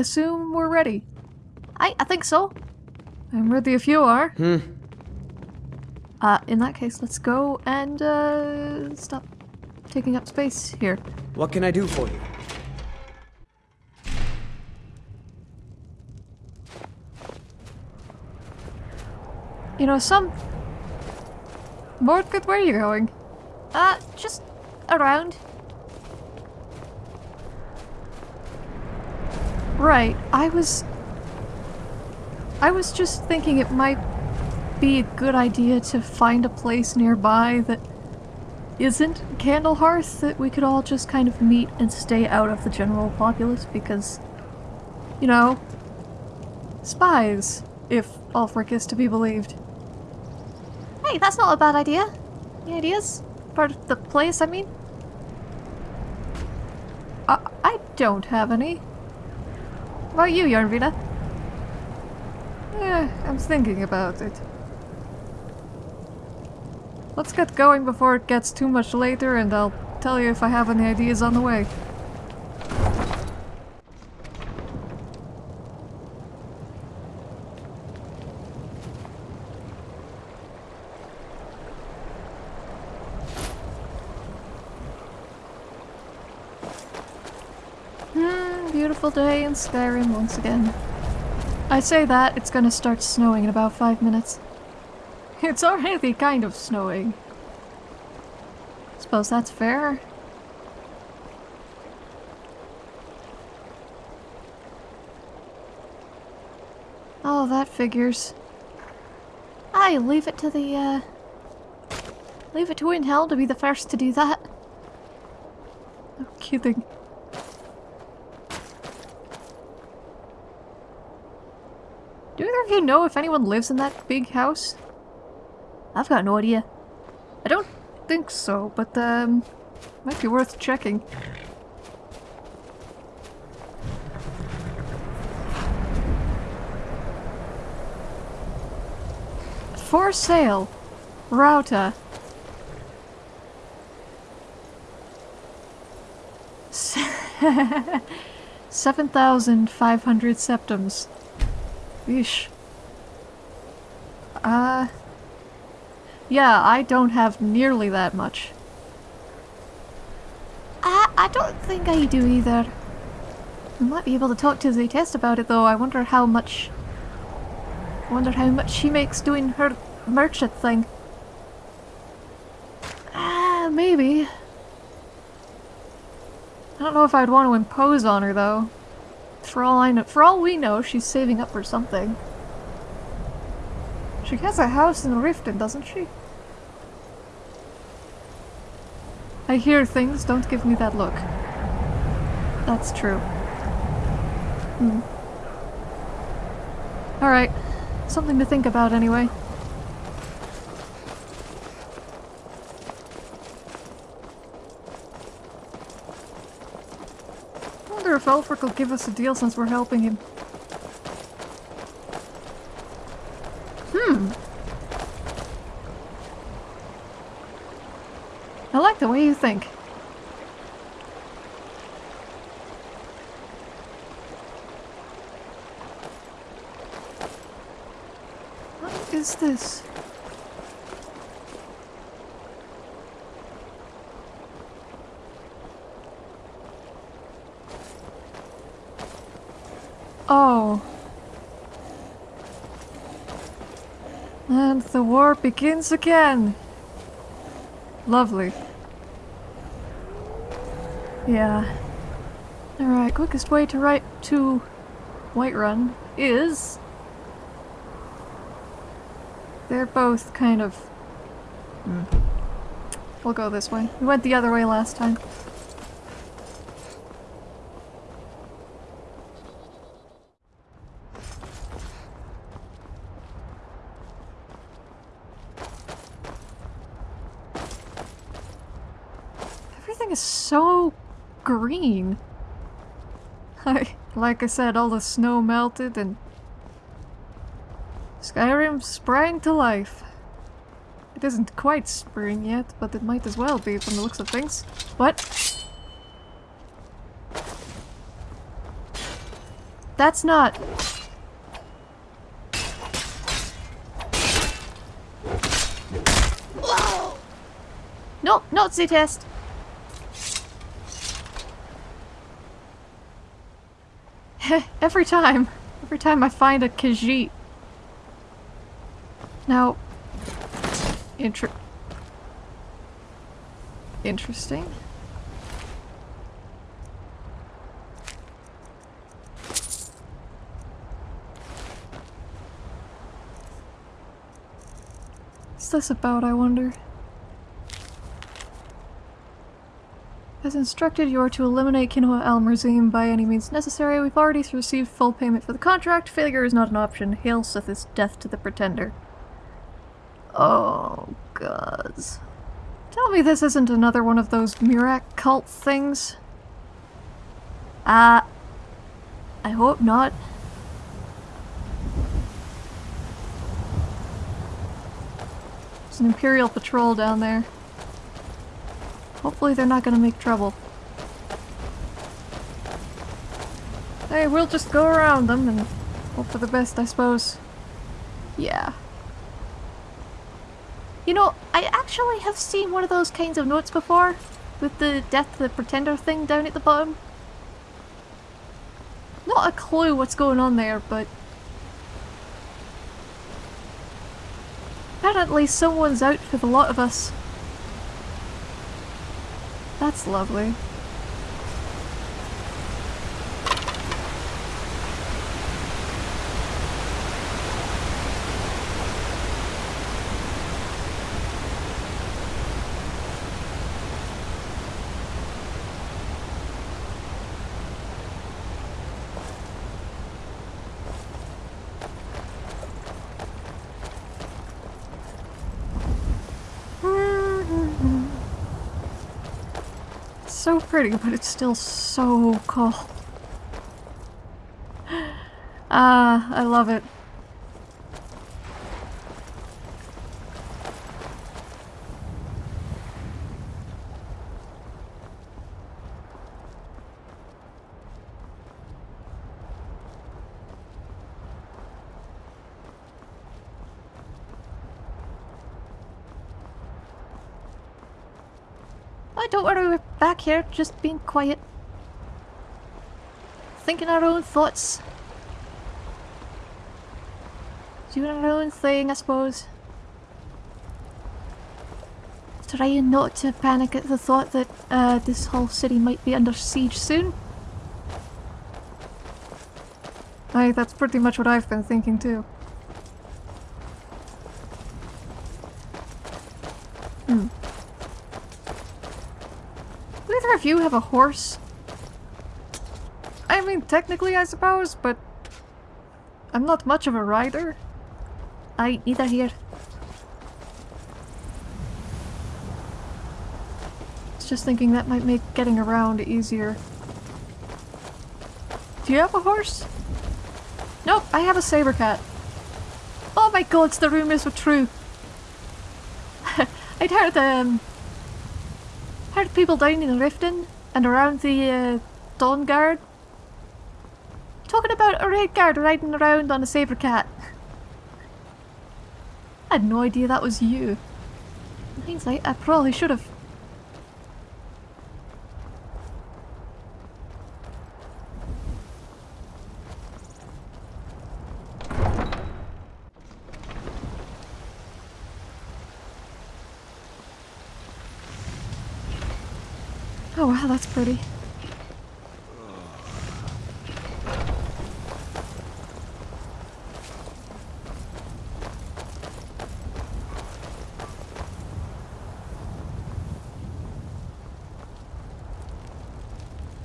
Alright, I assume we're ready. I, I think so. I'm ready if you are. Hmm. Uh, in that case, let's go and, uh, stop taking up space here. What can I do for you? You know, some... Mordgood, where are you going? Uh, just around. Right, I was... I was just thinking it might be a good idea to find a place nearby that isn't Candlehearth that we could all just kind of meet and stay out of the general populace because, you know, spies, if Ulfric is to be believed. Hey, that's not a bad idea. Any ideas? Part of the place, I mean? I, I don't have any. About you, Yarnvina? Eh, I'm thinking about it. Let's get going before it gets too much later and I'll tell you if I have any ideas on the way. Hmm, beautiful day in Skyrim once again. I say that, it's gonna start snowing in about five minutes. It's already kind of snowing. Suppose that's fair. Oh, that figures. I leave it to the, uh... Leave it to in hell to be the first to do that. No kidding. Do either you know if anyone lives in that big house? I've got no idea. I don't think so, but um, might be worth checking. For sale, Rauta. Seven thousand five hundred septims. Yeesh. Uh, yeah, I don't have nearly that much. I, I don't think I do either. I might be able to talk to Zaytest about it though. I wonder how much... I wonder how much she makes doing her merchant thing. Ah, maybe. I don't know if I'd want to impose on her though. For all I know, for all we know, she's saving up for something. She has a house in Riften, doesn't she? I hear things, don't give me that look. That's true. Hmm. Alright. Something to think about anyway. I wonder if Ulfric will give us a deal since we're helping him. Hmm. I like the way you think. What is this? Oh. And the war begins again. Lovely. Yeah. Alright, quickest way to right to Whiterun is... They're both kind of... Hmm. We'll go this way. We went the other way last time. Everything is so green. I, like I said, all the snow melted and Skyrim sprang to life. It isn't quite spring yet, but it might as well be from the looks of things. What? that's not... No, not Z Every time. Every time I find a Khajiit. Now... Inter... Interesting. What's this about, I wonder? As instructed, you are to eliminate Kinoa Al Murzim by any means necessary. We've already received full payment for the contract. Failure is not an option. Hail Sithis death to the Pretender. Oh, gods. Tell me this isn't another one of those Murak cult things? Uh, I hope not. There's an Imperial patrol down there. Hopefully they're not gonna make trouble. Hey, we'll just go around them and hope for the best, I suppose. Yeah. You know, I actually have seen one of those kinds of notes before, with the Death of the Pretender thing down at the bottom. Not a clue what's going on there, but... Apparently someone's out for the lot of us. That's lovely. Pretty, but it's still so cold. Ah, I love it. Oh, don't worry, we're back here, just being quiet. Thinking our own thoughts. Doing our own thing, I suppose. Trying not to panic at the thought that uh, this whole city might be under siege soon. Aye, that's pretty much what I've been thinking too. Hmm. Do either of you have a horse? I mean, technically I suppose, but I'm not much of a rider. I neither here. Just thinking that might make getting around easier. Do you have a horse? Nope, I have a saber cat. Oh my god, the rumors were true. I'd heard um heard people down in Riften and around the uh, Dawnguard talking about a Redguard riding around on a saber cat. I had no idea that was you. In hindsight, I probably should have. Oh wow, that's pretty.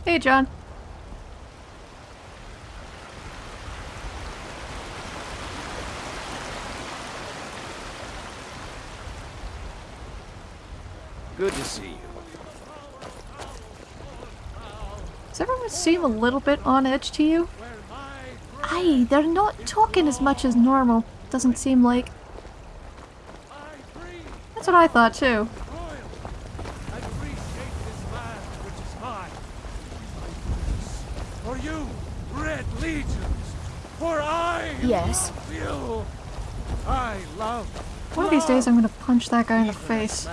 Hey, John. Good to see you. Does everyone seem a little bit on edge to you? Aye, they're not talking as much as normal. Doesn't seem like. That's what I thought too. I appreciate this land which is mine. For you, red legions, for I Yes. will. I love. One of these days I'm gonna punch that guy in the face.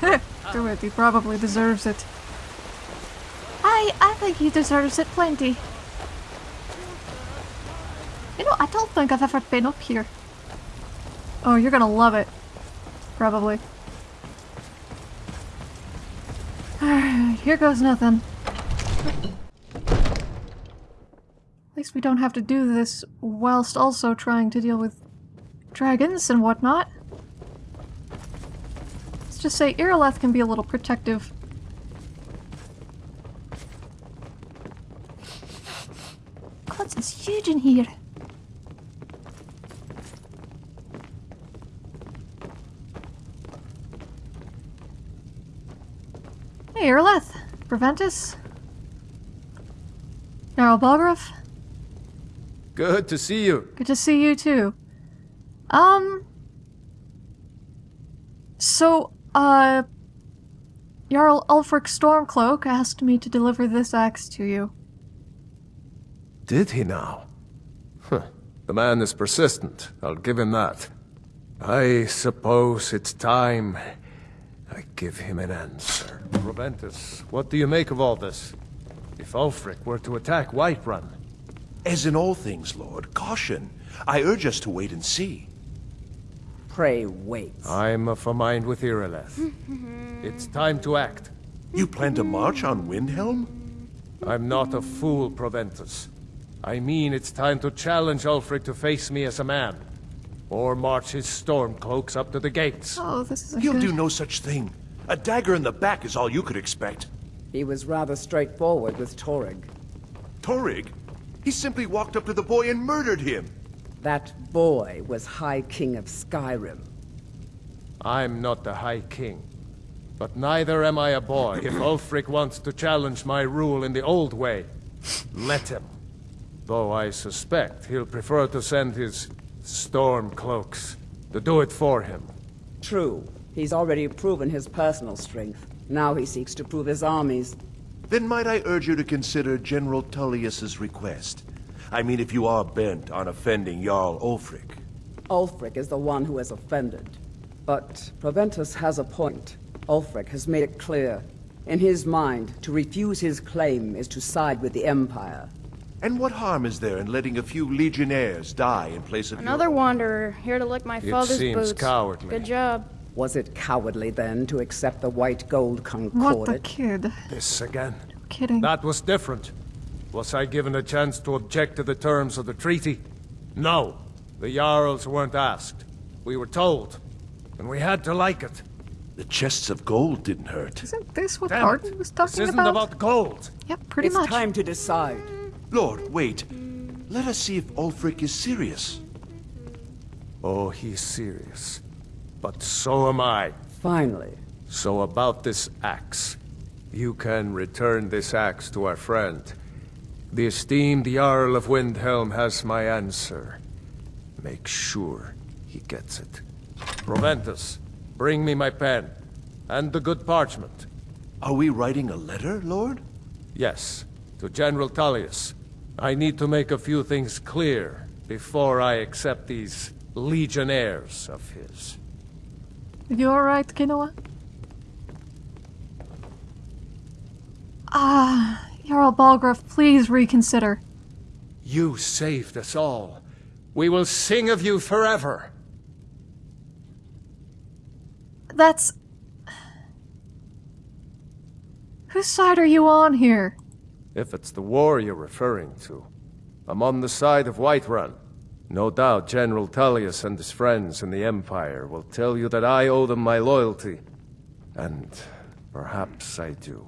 Do it, he probably deserves it. Think he deserves it plenty. You know, I don't think I've ever been up here. Oh, you're gonna love it. Probably. Alright, here goes nothing. At least we don't have to do this whilst also trying to deal with dragons and whatnot. Let's just say Irileth can be a little protective. God, here. Hey, Irileth! Proventus? Jarl Balgruuf? Good to see you. Good to see you too. Um. So, uh. Jarl Ulfric Stormcloak asked me to deliver this axe to you. Did he now? Huh. The man is persistent. I'll give him that. I suppose it's time I give him an answer. Proventus, what do you make of all this? If Ulfric were to attack Whiterun, As in all things, Lord, caution. I urge us to wait and see. Pray wait. I'm of a mind with Irileth. it's time to act. You plan to march on Windhelm? I'm not a fool, Proventus. I mean it's time to challenge Ulfric to face me as a man. Or march his stormcloaks up to the gates. Oh, this is a He'll good... do no such thing. A dagger in the back is all you could expect. He was rather straightforward with Torygg. Torygg? He simply walked up to the boy and murdered him. That boy was High King of Skyrim. I'm not the High King. But neither am I a boy. if Ulfric wants to challenge my rule in the old way, let him. Though I suspect he'll prefer to send his Stormcloaks to do it for him. True, he's already proven his personal strength. Now he seeks to prove his armies. Then might I urge you to consider General Tullius's request? I mean, if you are bent on offending Jarl Ulfric. Ulfric is the one who has offended. But Proventus has a point. Ulfric has made it clear. In his mind, to refuse his claim is to side with the Empire. And what harm is there in letting a few legionnaires die in place of Another your... wanderer, here to lick my It father's seems boots. cowardly. Good job. Was it cowardly then to accept the white gold concordat? What the concordat? kid? This again. Kidding. That was different. Was I given a chance to object to the terms of the treaty? No. The Jarls weren't asked. We were told. And we had to like it. The chests of gold didn't hurt. Isn't this what Damn Arden it. was This talking isn't about? about gold. Yep, pretty it's much. It's time to decide. Lord, wait. Let us see if Ulfric is serious. Oh, he's serious. But so am I. Finally, So about this axe. You can return this axe to our friend. The esteemed Jarl of Windhelm has my answer. Make sure he gets it. Proventus, bring me my pen. And the good parchment. Are we writing a letter, Lord? Yes, to General Tullius. I need to make a few things clear before I accept these legionnaires of his. You alright, Kinoa? Ah, Jarl Balgruuf, please reconsider. You saved us all. We will sing of you forever. That's... Whose side are you on here? If it's the war you're referring to, I'm on the side of Whiterun. No doubt General Tullius and his friends in the Empire will tell you that I owe them my loyalty. And perhaps I do.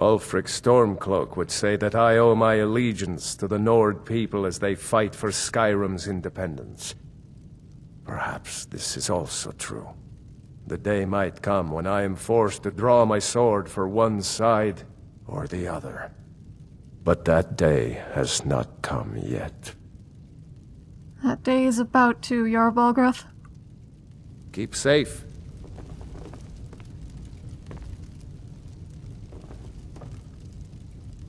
Ulfric Stormcloak would say that I owe my allegiance to the Nord people as they fight for Skyrim's independence. Perhaps this is also true. The day might come when I am forced to draw my sword for one side or the other. But that day has not come yet. That day is about to, Jarl Balgruuf. Keep safe.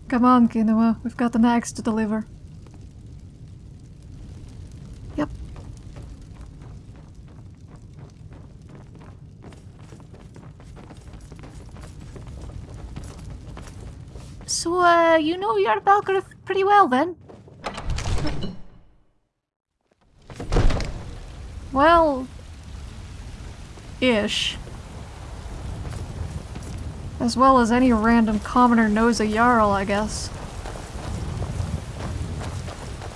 Come on, Kinoa. We've got the nags to deliver. So, uh, you know your Balgruuf pretty well then? Well... Ish. As well as any random commoner knows a Jarl, I guess.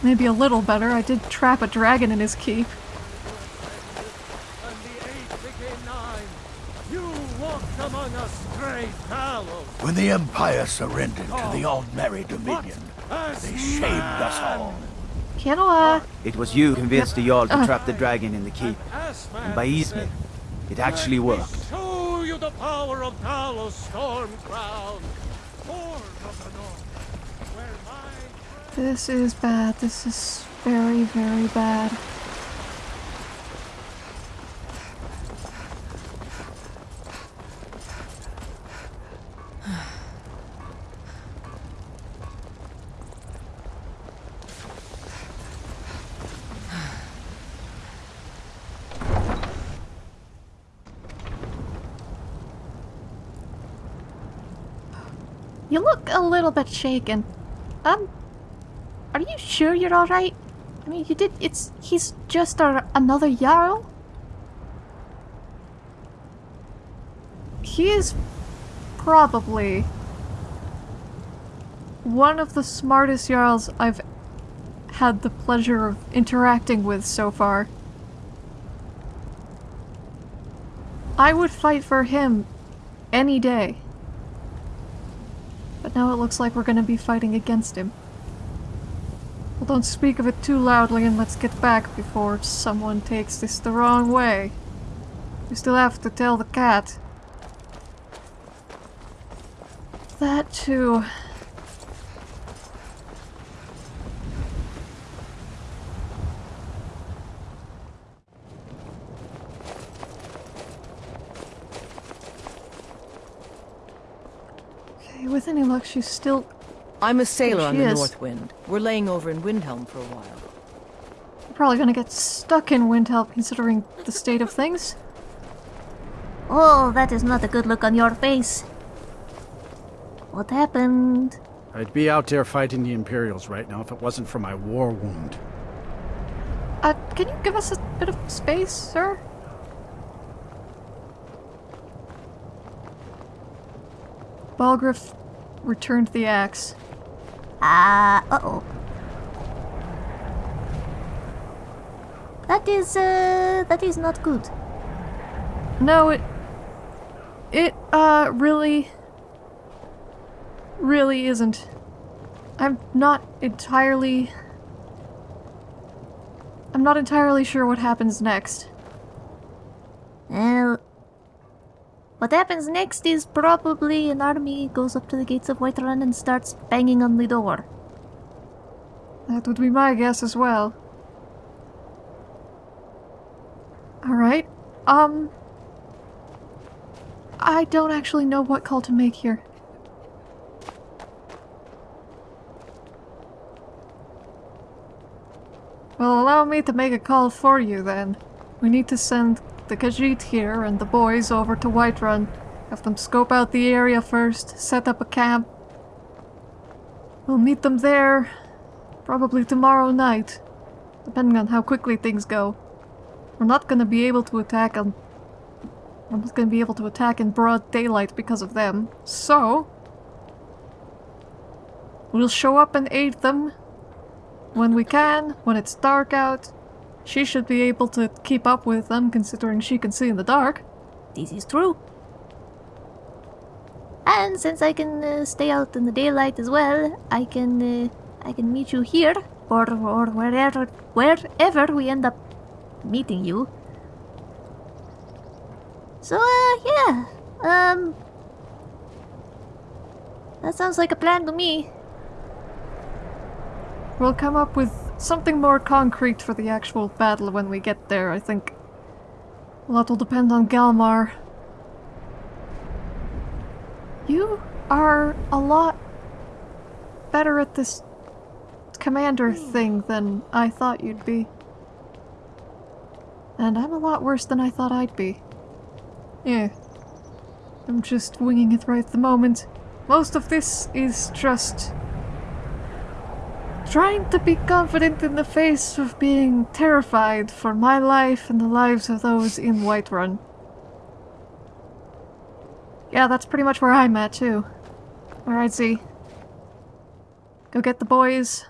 Maybe a little better, I did trap a dragon in his keep. And the eight became nine. You walked among us, great Talos. When the Empire surrendered to the Aldmeri Dominion, they shamed us all. Kinoa! It was you who convinced the Jarl to Uh. trap the dragon in the keep. And by Ysmir, it actually worked. Show you the power of Talos Storm Crown. Of the North. Where my This is bad. This is very, very bad. You look a little bit shaken. Um, are you sure you're alright? I mean, you did, it's, he's just a, another Jarl? He is probably one of the smartest Jarls I've had the pleasure of interacting with so far. I would fight for him any day. Now it looks like we're gonna be fighting against him. Well, don't speak of it too loudly and let's get back before someone takes this the wrong way. We still have to tell the cat. That too. Okay, with any luck, she's still. I'm a sailor There on the is. North Wind. We're laying over in Windhelm for a while. probably gonna get stuck in Windhelm considering the state of things. Oh, that is not a good look on your face. What happened? I'd be out there fighting the Imperials right now if it wasn't for my war wound. Uh, can you give us a bit of space, sir? Balgruuf returned the axe. Ah, uh-oh. That is, uh, that is not good. No, it... It, uh, really... Really isn't. I'm not entirely... I'm not entirely sure what happens next. Well, what happens next is probably an army goes up to the gates of Whiterun and starts banging on the door. That would be my guess as well. Alright, um... I don't actually know what call to make here. Well, allow me to make a call for you then. We need to send the Khajiit here and the boys over to Whiterun. Have them scope out the area first, set up a camp. We'll meet them there probably tomorrow night, depending on how quickly things go. We're not gonna be able to attack on... We're not gonna be able to attack in broad daylight because of them, so... We'll show up and aid them when we can, when it's dark out. She should be able to keep up with them considering she can see in the dark. This is true. And since I can uh, stay out in the daylight as well, I can uh, I can meet you here or or wherever wherever we end up meeting you. So uh, yeah, um, that sounds like a plan to me. We'll come up with something more concrete for the actual battle when we get there, I think. A lot will depend on Galmar. You are a lot better at this commander hmm. thing than I thought you'd be. And I'm a lot worse than I thought I'd be. Yeah. I'm just winging it right at the moment. Most of this is just trying to be confident in the face of being terrified for my life and the lives of those in Whiterun. Yeah, that's pretty much where I'm at too. Alright, Z. Go get the boys.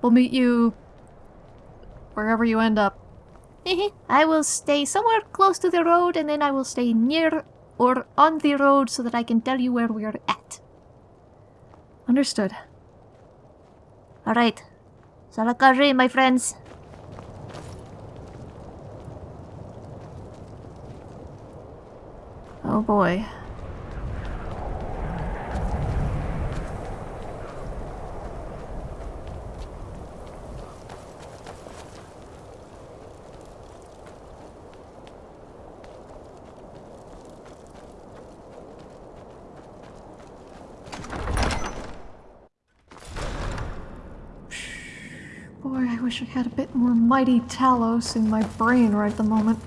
We'll meet you wherever you end up. I will stay somewhere close to the road and then I will stay near or on the road so that I can tell you where we are at. Understood. Alright. Salakari, my friends. Oh boy. Boy, I had a bit more mighty Talos in my brain right at the moment.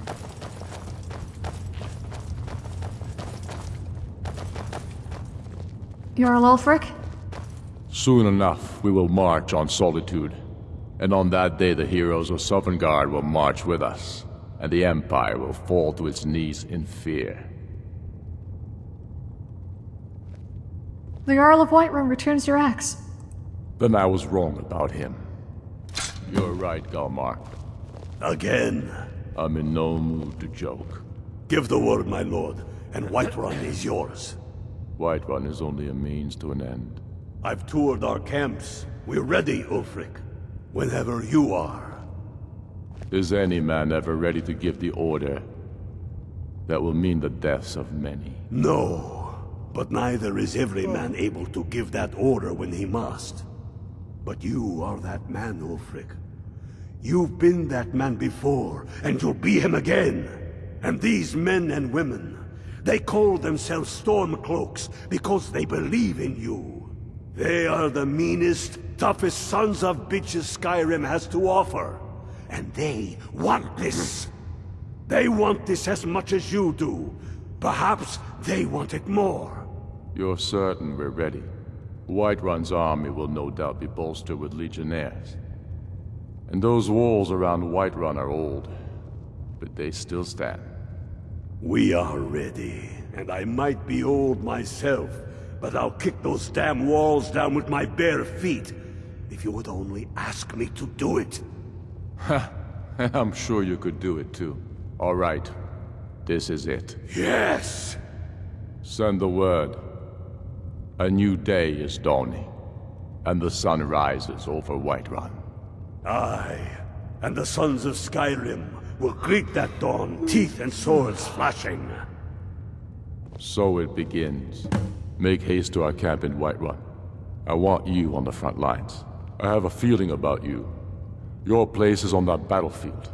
Jarl Ulfric? Soon enough, we will march on Solitude. And on that day, the heroes of Sovngarde will march with us, and the Empire will fall to its knees in fear. The Jarl of Whiterun returns your axe. Then I was wrong about him. You're right, Galmar. Again. I'm in no mood to joke. Give the word, my lord, and Whiterun is yours. Whiterun is only a means to an end. I've toured our camps. We're ready, Ulfric. Whenever you are. Is any man ever ready to give the order that will mean the deaths of many? No. But neither is every man able to give that order when he must. But you are that man, Ulfric. You've been that man before, and you'll be him again. And these men and women, they call themselves Stormcloaks because they believe in you. They are the meanest, toughest sons of bitches Skyrim has to offer. And they want this. They want this as much as you do. Perhaps they want it more. You're certain we're ready? Whiterun's army will no doubt be bolstered with legionnaires. And those walls around Whiterun are old, but they still stand. We are ready, and I might be old myself, but I'll kick those damn walls down with my bare feet, if you would only ask me to do it. Ha! I'm sure you could do it too. All right. This is it. Yes! Send the word. A new day is dawning, and the sun rises over Whiterun. Aye, and the sons of Skyrim will greet that dawn, teeth and swords flashing. So it begins. Make haste to our camp in Whiterun. I want you on the front lines. I have a feeling about you. Your place is on that battlefield.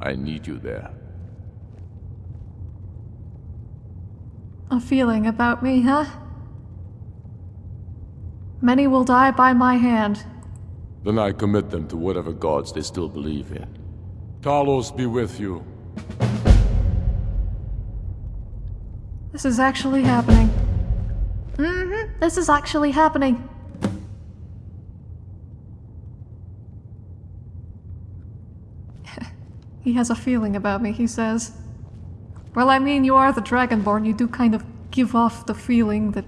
I need you there. A feeling about me, huh? Many will die by my hand. Then I commit them to whatever gods they still believe in. Talos be with you. This is actually happening. Mm-hmm. This is actually happening. he has a feeling about me, he says. Well, I mean, you are the Dragonborn. You do kind of give off the feeling that...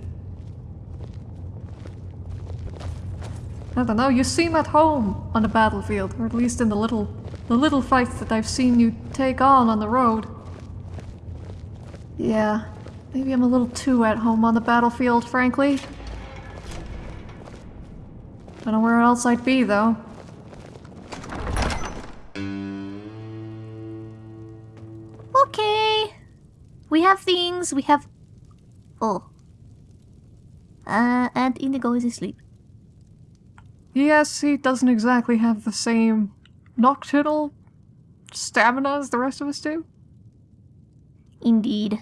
I don't know, you seem at home on the battlefield, or at least in the little, the little fights that I've seen you take on on the road. Yeah, maybe I'm a little too at home on the battlefield, frankly. I don't know where else I'd be, though. Okay. We have things, we have... Oh. Uh, and Inigo is asleep. Yes, he doesn't exactly have the same nocturnal stamina as the rest of us do. Indeed.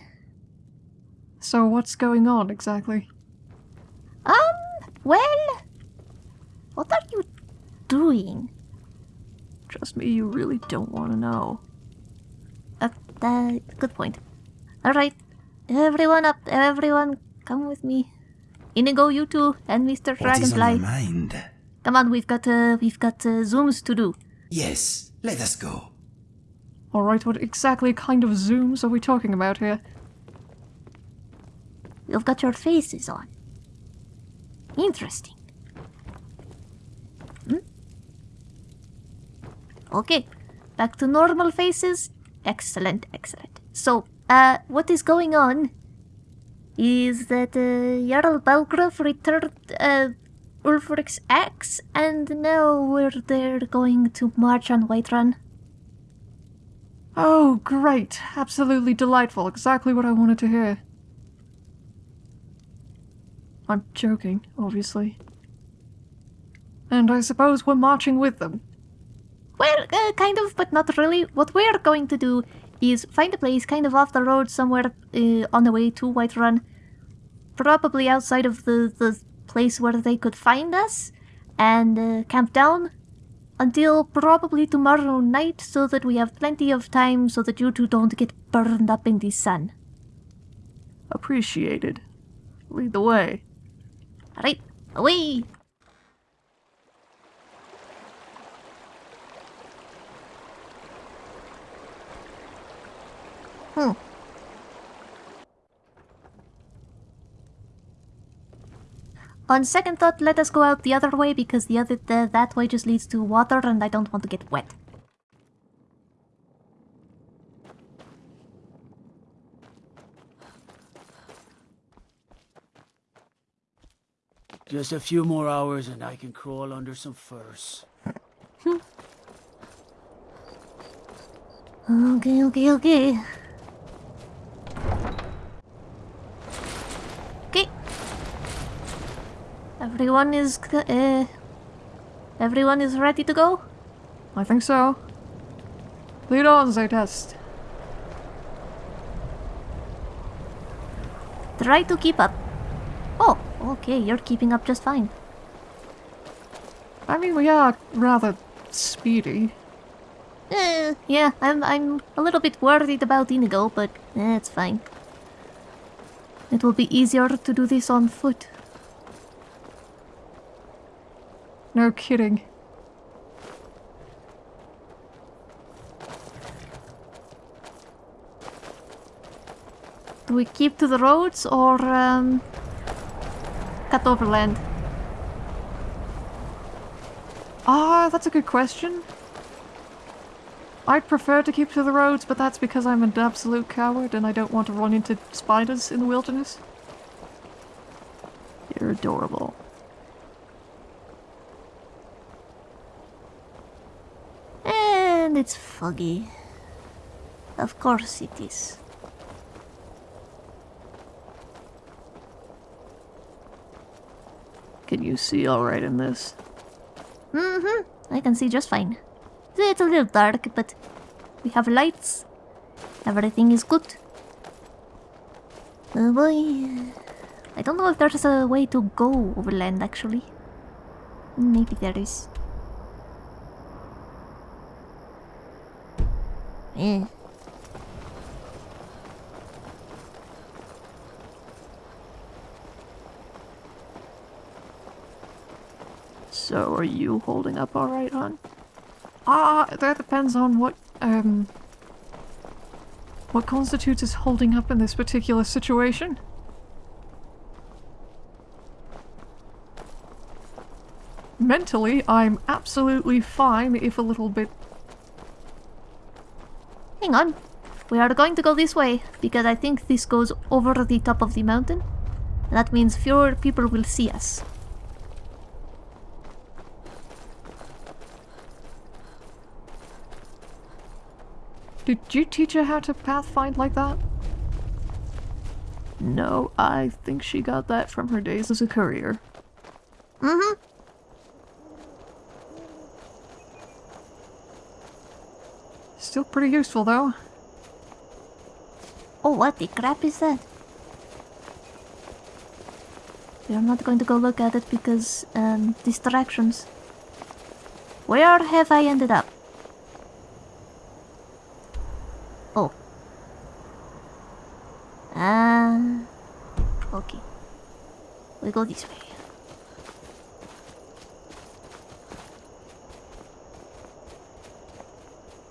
So what's going on exactly? Um, well, what are you doing? Trust me, you really don't want to know. Uh, uh, good point. Alright, everyone up, everyone, come with me. Inigo, you two, and Mr. Dragonfly. What is on your mind? Come on, we've got, uh, we've got, uh, zooms to do. Yes, let us go. Alright, what exactly kind of zooms are we talking about here? You've got your faces on. Interesting. Hmm? Okay, back to normal faces. Excellent, excellent. So, uh, what is going on is that uh, Jarl Balgruuf returned uh, Ulfric's axe, and now we're there going to march on Whiterun. Oh, great. Absolutely delightful. Exactly what I wanted to hear. I'm joking, obviously. And I suppose we're marching with them. Well, uh, kind of, but not really. What we're going to do is find a place kind of off the road somewhere uh, on the way to Whiterun. Probably outside of the, the place where they could find us. And uh, camp down until probably tomorrow night so that we have plenty of time so that you two don't get burned up in the sun. Appreciated. Lead the way. Alright, away! Hmm. On second thought, let us go out the other way because the other the, that way just leads to water and I don't want to get wet. Just a few more hours and I can crawl under some furs. Hmm. Okay, okay, okay. Okay. Everyone is uh, everyone is ready to go. I think so. Lead on, Zaytest. Try to keep up. Oh, okay, you're keeping up just fine. I mean, we are rather speedy. Eh, yeah, I'm I'm a little bit worried about Inigo, but eh, it's fine. It will be easier to do this on foot. No kidding. Do we keep to the roads or um, cut overland? Ah, that's a good question. I'd prefer to keep to the roads, but that's because I'm an absolute coward and I don't want to run into spiders in the wilderness. You're adorable. And it's foggy. Of course it is. Can you see alright in this? Mm-hmm. I can see just fine. It's a little dark, but we have lights. Everything is good. Oh boy. I don't know if there's a way to go overland actually. Maybe there is. Eh. So, are you holding up alright, hon? Ah, that depends on what, um... What constitutes as holding up in this particular situation. Mentally, I'm absolutely fine if a little bit... Hang on. We are going to go this way because I think this goes over the top of the mountain. That means fewer people will see us. Did you teach her how to pathfind like that? No, I think she got that from her days as a courier. Mm-hmm. Pretty useful, though. Oh, what the crap is that? We are not going to go look at it because, um, distractions. Where have I ended up? Oh. Ah. okay. We go this way.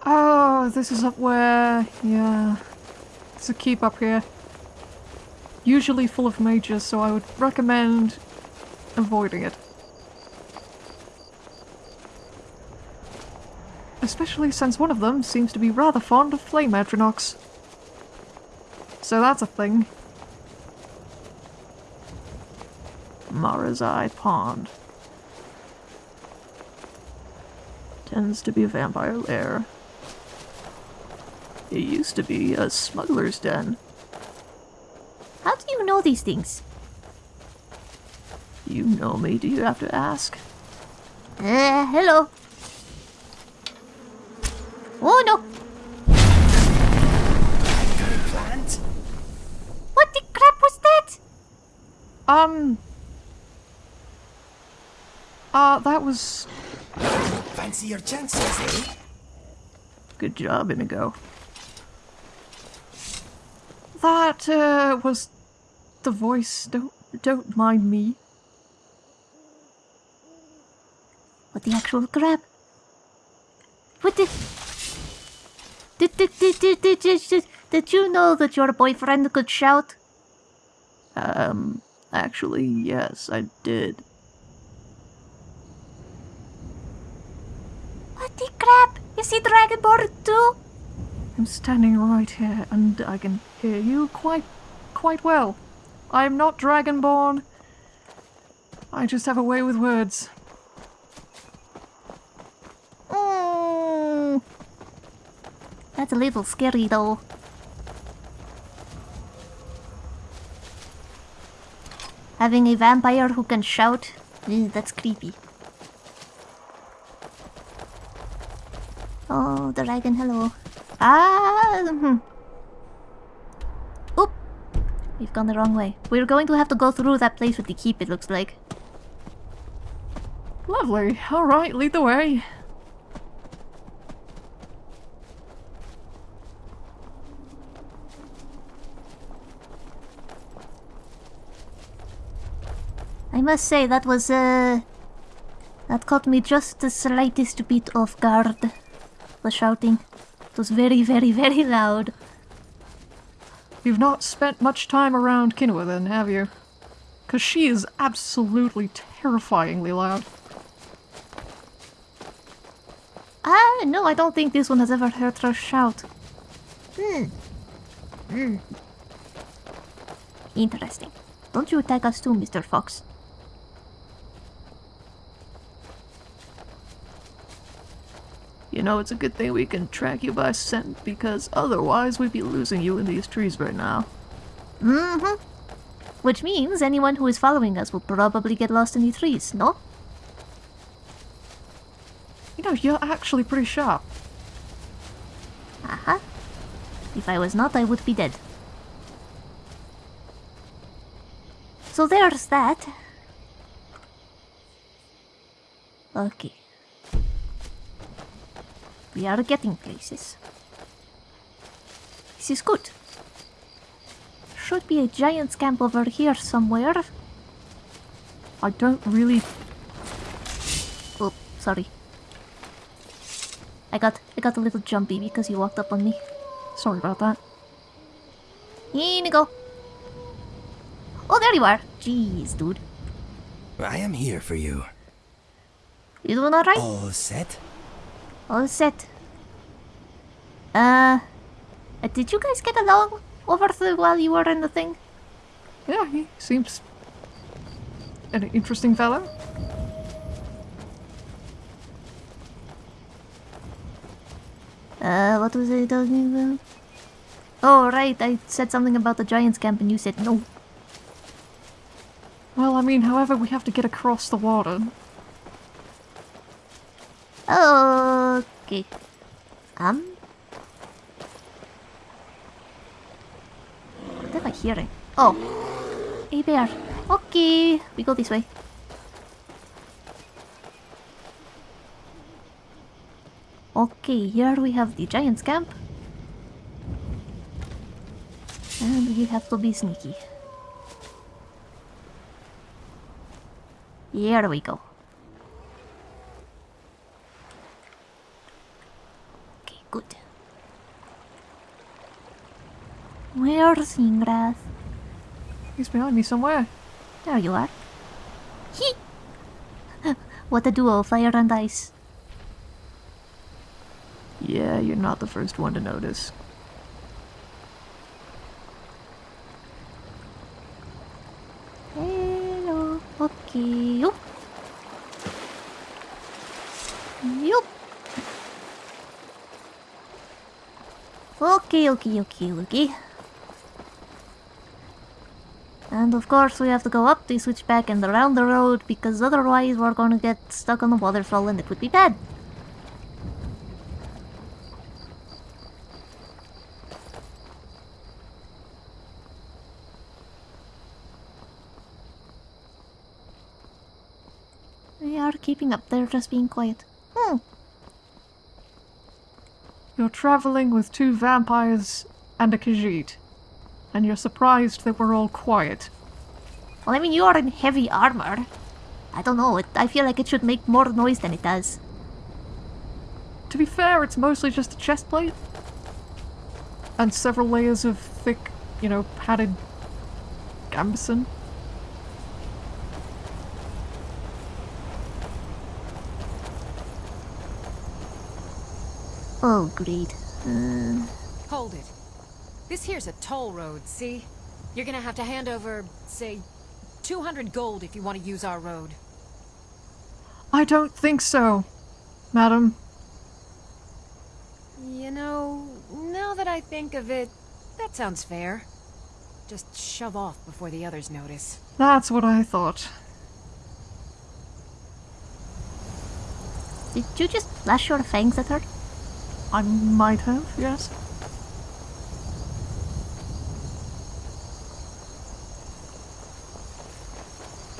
Oh, this is up where... Yeah. It's a keep up here. Usually full of mages, so I would recommend avoiding it. Especially since one of them seems to be rather fond of flame atronachs. So that's a thing. Mara's Eye Pond. Tends to be a vampire lair. It used to be a smuggler's den. How do you know these things? You know me, do you have to ask? Uh, hello. Oh no! Plant? What the crap was that? Um... Uh, that was... Fancy your chances, eh? Good job, Inigo. That, uh, was the voice. Don't, don't mind me. What the actual crap? What the... Did, did, did, did, did, did, did, you know that your boyfriend could shout? Um, actually, yes, I did. What the crap? Is he Dragonborn too? I'm standing right here, and I can hear you quite, quite well. I am not Dragonborn. I just have a way with words. Mm. That's a little scary though. Having a vampire who can shout, eh, that's creepy. Oh, dragon, hello. Ah! We've gone the wrong way. We're going to have to go through that place with the keep, it looks like. Lovely. Alright, lead the way. I must say, that was, uh... That caught me just the slightest bit off guard. The shouting. It was very, very, very loud. You've not spent much time around Kinua then, have you? Because she is absolutely terrifyingly loud. Ah, no, I don't think this one has ever heard her shout. Hmm. Hmm. Interesting. Don't you attack us too, Mr. Fox. You know, it's a good thing we can track you by scent, because otherwise we'd be losing you in these trees right now. Mm-hmm. Which means anyone who is following us will probably get lost in the trees, no? You know, you're actually pretty sharp. Aha. If I was not, I would be dead. So there's that. Okay. We are getting places. This is good. Should be a giant's camp over here somewhere. I don't really... Oh, sorry. I got I got a little jumpy because you walked up on me. Sorry about that. Here go. Oh, there you are. Jeez, dude. I am here for you. You doing alright? All set? All set. Uh, did you guys get along over the while you were in the thing? Yeah, he seems an interesting fellow. Uh, what was I talking about? Oh, right, I said something about the Giants camp and you said no. Well, I mean, however, we have to get across the water. Okay. Um. What am I hearing? Oh. A bear. Okay, we go this way. Okay, here we have the giant's camp. And we have to be sneaky. Here we go. Okay, good. He's behind me somewhere. There you are. Hee! what a duo, fire and ice. Yeah, you're not the first one to notice. Hello. Okay. Yup. Yup. Okay, okay, okay, okay. And of course we have to go up the switchback and around the road because otherwise we're gonna get stuck on the waterfall and it would be bad. We are keeping up, they're just being quiet. Hmm. You're traveling with two vampires and a Khajiit. And you're surprised that we're all quiet. Well, I mean, you are in heavy armor. I don't know, it, I feel like it should make more noise than it does. To be fair, it's mostly just a chest plate. And several layers of thick, you know, padded gambeson. Oh, great. Uh, Hold it. This here's a toll road, see? You're gonna have to hand over, say, 200 gold if you want to use our road. I don't think so, madam. You know, now that I think of it, that sounds fair. Just shove off before the others notice. That's what I thought. did you just flash your fangs at her? I might have, yes.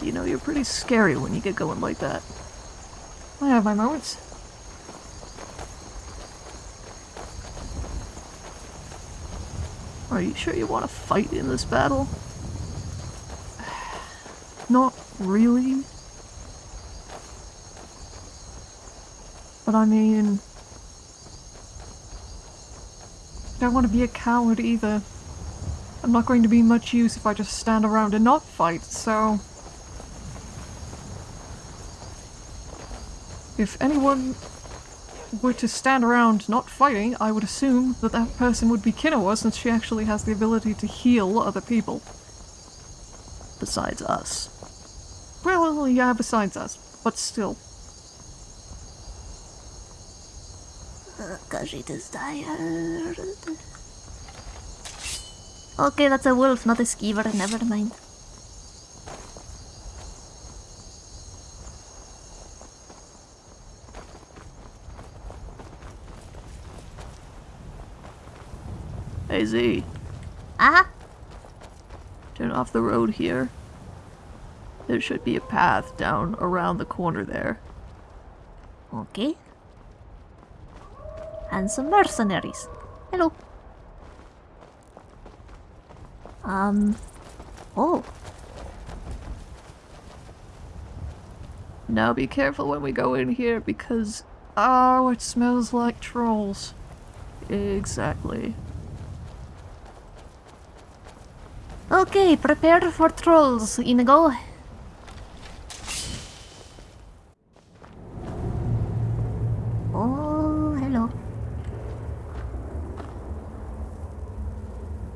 You know, you're pretty scary when you get going like that. I have my moments. Are you sure you want to fight in this battle? Not really. But I mean... I don't want to be a coward either. I'm not going to be much use if I just stand around and not fight, so... If anyone were to stand around not fighting, I would assume that that person would be Kinoa since she actually has the ability to heal other people. Besides us. Well, yeah, besides us, but still. Because it is tired. Okay, that's a wolf, not a skeever, never mind. Z, Ah, turn off the road here. There should be a path down around the corner there. okay. And some mercenaries. Hello. Um. Oh, Now be careful when we go in here because... Oh, it smells like trolls. Exactly. Okay. Prepare for trolls, Inigo. Oh, hello.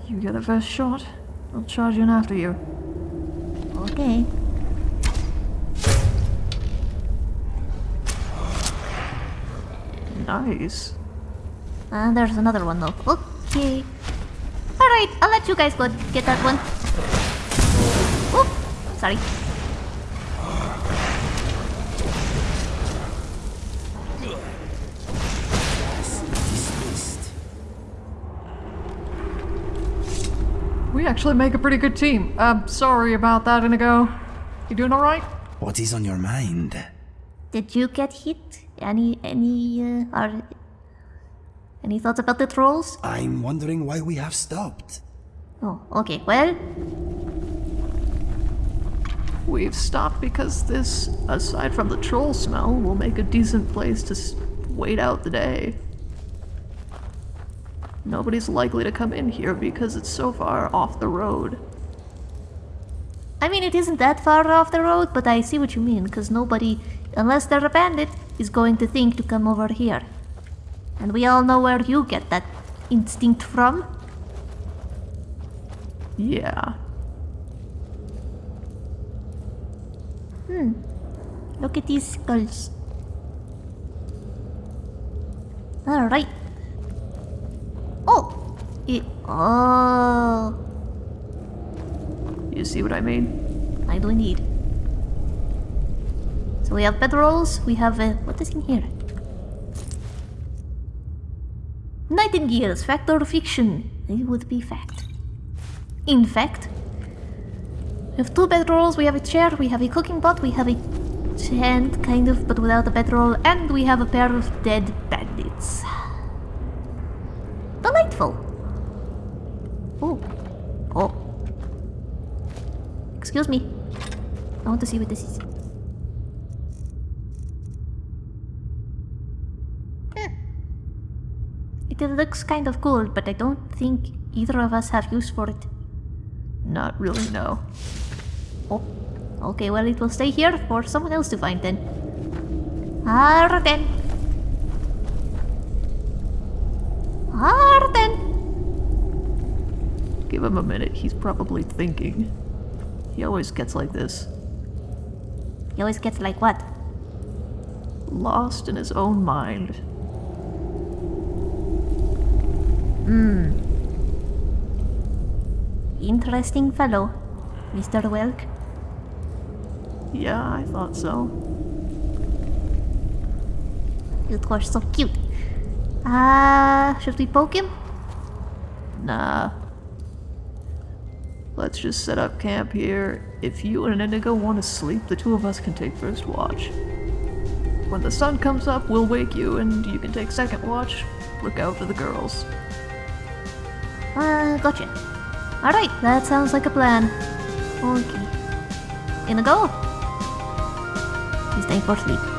You get the first shot. I'll charge in after you. Okay. Nice. And there's another one though. Okay. Alright, I'll let you guys go get that one. Oop! Sorry. We actually make a pretty good team. Um, sorry about that, Inigo. You doing alright? What is on your mind? Did you get hit? Any, any, uh, or Any thoughts about the trolls? I'm wondering why we have stopped. Oh, okay, well, We've stopped because this, aside from the troll smell, will make a decent place to wait out the day. Nobody's likely to come in here because it's so far off the road. I mean, it isn't that far off the road, but I see what you mean, because nobody, unless they're a bandit, is going to think to come over here. And we all know where you get that instinct from. Yeah. Hmm. Look at these skulls. Alright. Oh! It, oh. You see what I mean? I do indeed. So we have bedrolls, we have, uh, what is in here? Nightingales, fact or fiction? It would be fact. In fact, we have two bedrolls, we have a chair, we have a cooking pot, we have a tent, kind of, but without a bedroll, and we have a pair of dead bandits. Delightful! Oh. Oh. Excuse me. I want to see what this is. It looks kind of cool, but I don't think either of us have use for it. Not really, no. Oh, okay, well, it will stay here for someone else to find then. Arden! Arden! Give him a minute, he's probably thinking. He always gets like this. He always gets like what? Lost in his own mind. Hmm. Interesting fellow, Mr. Welk. Yeah, I thought so. You two are so cute. Ah, uh, should we poke him? Nah. Let's just set up camp here. If you and Inigo want to sleep, the two of us can take first watch. When the sun comes up, we'll wake you, and you can take second watch. Look out for the girls. Uh, gotcha. Alright, that sounds like a plan. Okay. Gonna go? He's time for sleep.